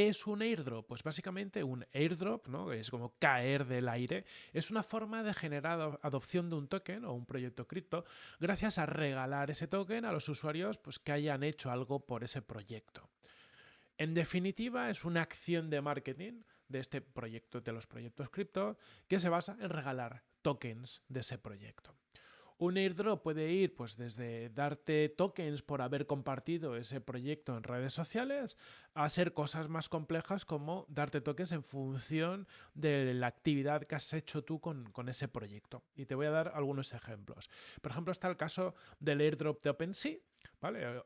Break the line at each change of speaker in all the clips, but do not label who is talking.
¿Qué es un airdrop? Pues básicamente un airdrop, ¿no? es como caer del aire, es una forma de generar adopción de un token o un proyecto cripto gracias a regalar ese token a los usuarios pues, que hayan hecho algo por ese proyecto. En definitiva, es una acción de marketing de este proyecto, de los proyectos cripto, que se basa en regalar tokens de ese proyecto. Un airdrop puede ir pues desde darte tokens por haber compartido ese proyecto en redes sociales a ser cosas más complejas como darte tokens en función de la actividad que has hecho tú con, con ese proyecto. Y te voy a dar algunos ejemplos. Por ejemplo, está el caso del airdrop de OpenSea,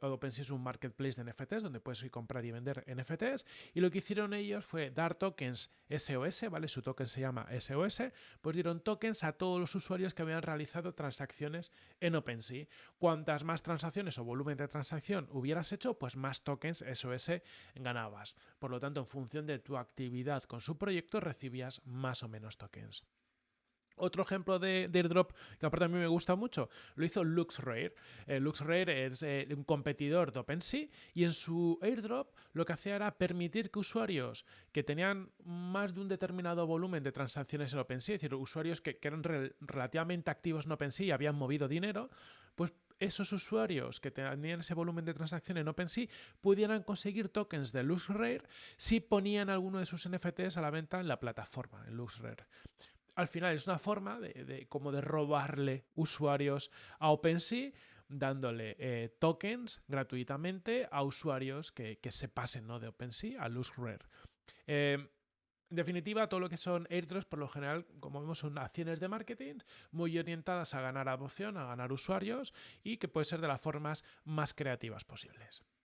OpenSea es un marketplace de NFTs donde puedes ir comprar y vender NFTs y lo que hicieron ellos fue dar tokens SOS, ¿vale? Su token se llama SOS, pues dieron tokens a todos los usuarios que habían realizado transacciones en OpenSea. Cuantas más transacciones o volumen de transacción hubieras hecho, pues más tokens SOS ganabas. Por lo tanto, en función de tu actividad con su proyecto recibías más o menos tokens. Otro ejemplo de, airdrop que aparte a mí me gusta mucho lo hizo LuxRare. Eh, LuxRare es eh, un competidor de OpenSea y en su airdrop lo que hacía era permitir que usuarios que tenían más de un determinado volumen de transacciones en OpenSea, es decir, usuarios que, eran relativamente activos en OpenSea y habían movido dinero, pues esos usuarios que tenían ese volumen de transacción en OpenSea pudieran conseguir tokens de LuxRare si ponían alguno de sus NFTs a la venta en la plataforma, en LuxRare al final es una forma de, como de robarle usuarios a OpenSea dándole eh, tokens gratuitamente a usuarios que, se pasen ¿no? de OpenSea a LuxRare. Eh, en definitiva, todo lo que son airdrops, por lo general, como vemos, son acciones de marketing muy orientadas a ganar adopción, a ganar usuarios y que puede ser de las formas más creativas posibles.